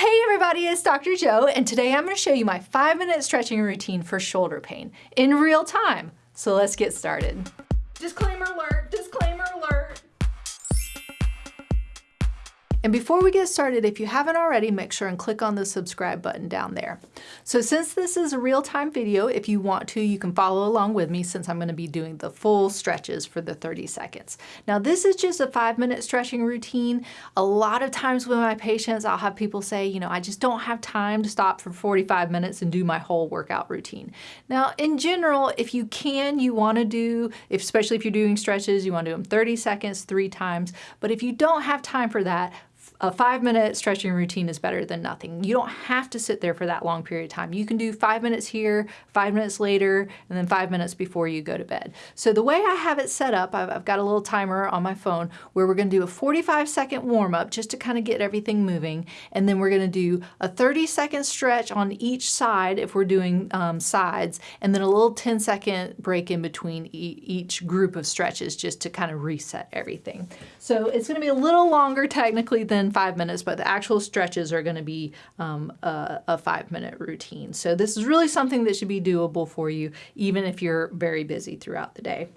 Hey everybody, it's Dr. Joe, and today I'm going to show you my five minute stretching routine for shoulder pain in real time. So let's get started. Disclaimer alert, disclaimer alert. And before we get started, if you haven't already, make sure and click on the subscribe button down there. So since this is a real-time video, if you want to, you can follow along with me since I'm going to be doing the full stretches for the 30 seconds. Now this is just a five minute stretching routine. A lot of times with my patients, I'll have people say, you know, I just don't have time to stop for 45 minutes and do my whole workout routine. Now in general, if you can, you want to do, especially if you're doing stretches, you want to do them 30 seconds, three times. But if you don't have time for that, a five minute stretching routine is better than nothing. You don't have to sit there for that long period of time. You can do five minutes here, five minutes later, and then five minutes before you go to bed. So the way I have it set up, I've, I've got a little timer on my phone where we're gonna do a 45 second warm up just to kind of get everything moving. And then we're gonna do a 30 second stretch on each side if we're doing um, sides, and then a little 10 second break in between e each group of stretches just to kind of reset everything. So it's gonna be a little longer technically than five minutes, but the actual stretches are gonna be um, a, a five minute routine. So this is really something that should be doable for you, even if you're very busy throughout the day.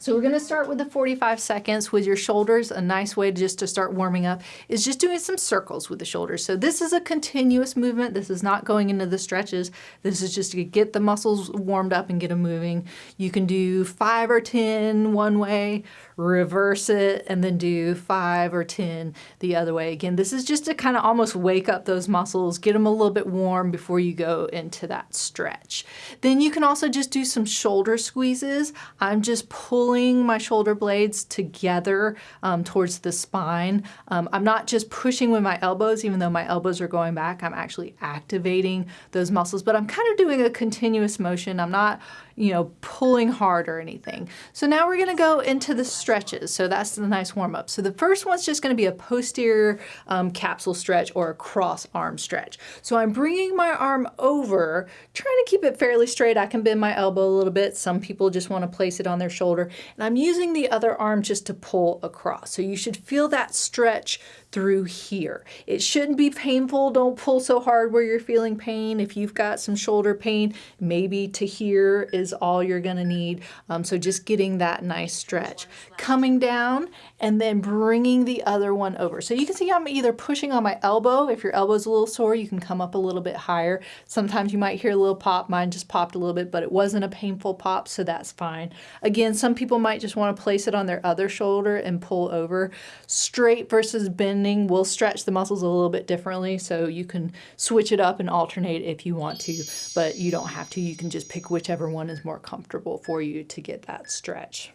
So we're gonna start with the 45 seconds with your shoulders. A nice way to just to start warming up is just doing some circles with the shoulders. So this is a continuous movement. This is not going into the stretches. This is just to get the muscles warmed up and get them moving. You can do five or 10 one way, reverse it, and then do five or 10 the other way. Again, this is just to kind of almost wake up those muscles, get them a little bit warm before you go into that stretch. Then you can also just do some shoulder squeezes. I'm just pulling my shoulder blades together um, towards the spine. Um, I'm not just pushing with my elbows, even though my elbows are going back, I'm actually activating those muscles, but I'm kind of doing a continuous motion. I'm not you know, pulling hard or anything. So now we're gonna go into the stretches. So that's the nice warm up. So the first one's just gonna be a posterior um, capsule stretch or a cross arm stretch. So I'm bringing my arm over, trying to keep it fairly straight. I can bend my elbow a little bit. Some people just wanna place it on their shoulder. And I'm using the other arm just to pull across. So you should feel that stretch through here. It shouldn't be painful. Don't pull so hard where you're feeling pain. If you've got some shoulder pain, maybe to here is all you're gonna need. Um, so just getting that nice stretch. Coming down and then bringing the other one over. So you can see I'm either pushing on my elbow. If your elbow's a little sore, you can come up a little bit higher. Sometimes you might hear a little pop. Mine just popped a little bit, but it wasn't a painful pop, so that's fine. Again, some people might just wanna place it on their other shoulder and pull over. Straight versus bend bending will stretch the muscles a little bit differently, so you can switch it up and alternate if you want to, but you don't have to. You can just pick whichever one is more comfortable for you to get that stretch.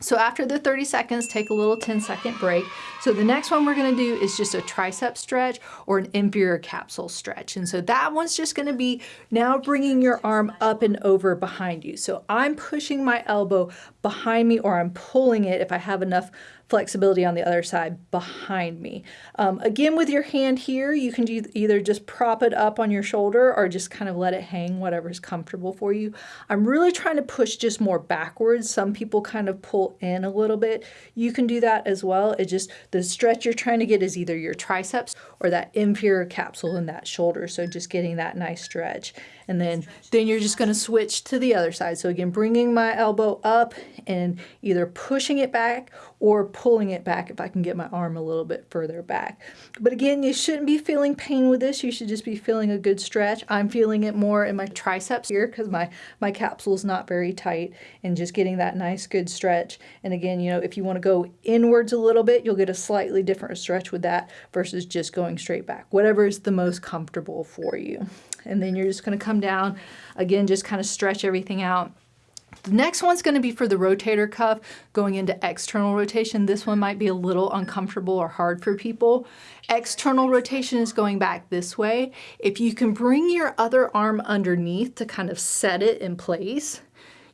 So after the 30 seconds, take a little 10 second break. So the next one we're gonna do is just a tricep stretch or an inferior capsule stretch. And so that one's just gonna be now bringing your arm up and over behind you. So I'm pushing my elbow behind me or I'm pulling it if I have enough flexibility on the other side behind me. Um, again, with your hand here, you can do either just prop it up on your shoulder or just kind of let it hang, whatever's comfortable for you. I'm really trying to push just more backwards. Some people kind of pull in a little bit. You can do that as well. It just, the stretch you're trying to get is either your triceps or that inferior capsule in that shoulder. So just getting that nice stretch. And then, then you're just gonna switch to the other side. So again, bringing my elbow up and either pushing it back or pulling it back if I can get my arm a little bit further back. But again, you shouldn't be feeling pain with this. You should just be feeling a good stretch. I'm feeling it more in my triceps here because my, my capsule is not very tight and just getting that nice good stretch. And again, you know, if you want to go inwards a little bit, you'll get a slightly different stretch with that versus just going straight back. Whatever is the most comfortable for you. And then you're just going to come down, again, just kind of stretch everything out. The next one's going to be for the rotator cuff going into external rotation. This one might be a little uncomfortable or hard for people. External rotation is going back this way. If you can bring your other arm underneath to kind of set it in place,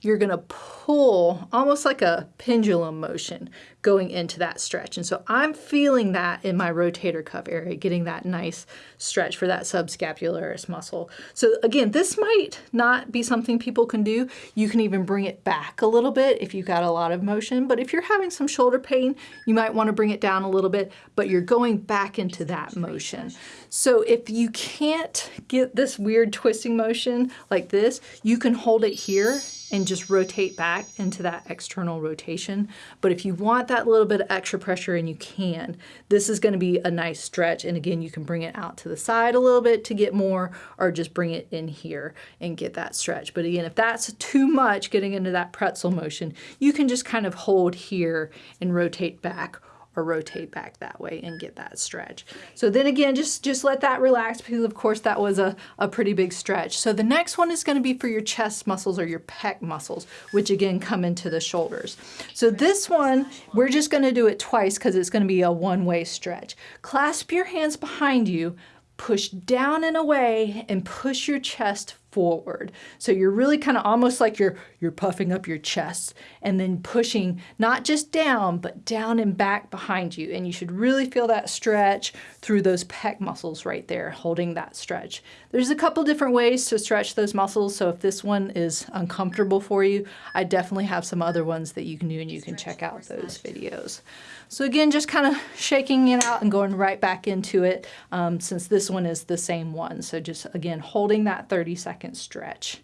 you're going to pull almost like a pendulum motion, going into that stretch. And so I'm feeling that in my rotator cuff area, getting that nice stretch for that subscapularis muscle. So again, this might not be something people can do. You can even bring it back a little bit if you've got a lot of motion. But if you're having some shoulder pain, you might want to bring it down a little bit, but you're going back into that motion. So if you can't get this weird twisting motion like this, you can hold it here and just rotate back into that external rotation. But if you want that little bit of extra pressure and you can, this is gonna be a nice stretch. And again, you can bring it out to the side a little bit to get more or just bring it in here and get that stretch. But again, if that's too much getting into that pretzel motion, you can just kind of hold here and rotate back or rotate back that way and get that stretch. So then again, just, just let that relax because of course that was a, a pretty big stretch. So the next one is gonna be for your chest muscles or your pec muscles, which again come into the shoulders. So this one, we're just gonna do it twice because it's gonna be a one-way stretch. Clasp your hands behind you, push down and away and push your chest forward. So you're really kind of almost like you're, you're puffing up your chest and then pushing not just down, but down and back behind you. And you should really feel that stretch through those pec muscles right there, holding that stretch. There's a couple different ways to stretch those muscles. So if this one is uncomfortable for you, I definitely have some other ones that you can do and you can check out those videos. So again, just kind of shaking it out and going right back into it um, since this one is the same one. So just again, holding that 30 second stretch.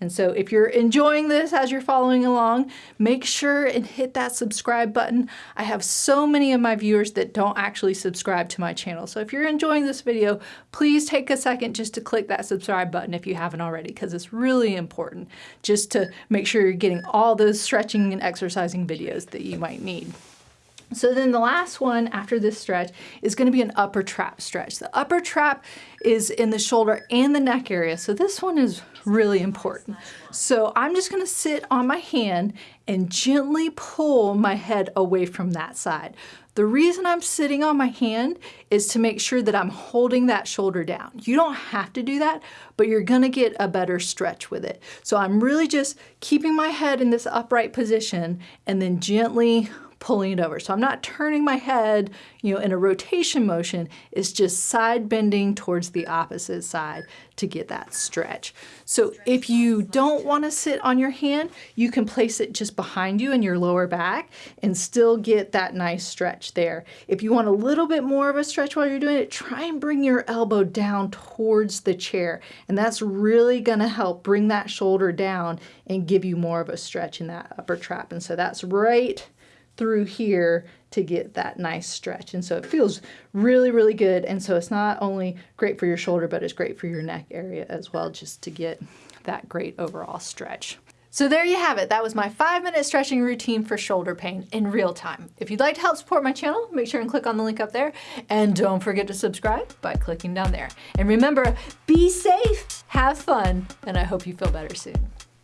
And so if you're enjoying this as you're following along, make sure and hit that subscribe button. I have so many of my viewers that don't actually subscribe to my channel. So if you're enjoying this video, please take a second just to click that subscribe button if you haven't already, because it's really important just to make sure you're getting all those stretching and exercising videos that you might need. So then the last one after this stretch is going to be an upper trap stretch. The upper trap is in the shoulder and the neck area. So this one is really important. So I'm just going to sit on my hand and gently pull my head away from that side. The reason I'm sitting on my hand is to make sure that I'm holding that shoulder down. You don't have to do that, but you're gonna get a better stretch with it. So I'm really just keeping my head in this upright position and then gently pulling it over. So I'm not turning my head, you know, in a rotation motion. It's just side bending towards the opposite side to get that stretch. So if you don't want to sit on your hand, you can place it just behind you in your lower back and still get that nice stretch there. If you want a little bit more of a stretch while you're doing it, try and bring your elbow down towards the chair. And that's really going to help bring that shoulder down and give you more of a stretch in that upper trap. And so that's right through here to get that nice stretch. And so it feels really, really good. And so it's not only great for your shoulder, but it's great for your neck area as well, just to get that great overall stretch. So there you have it. That was my five minute stretching routine for shoulder pain in real time. If you'd like to help support my channel, make sure and click on the link up there. And don't forget to subscribe by clicking down there. And remember, be safe, have fun, and I hope you feel better soon.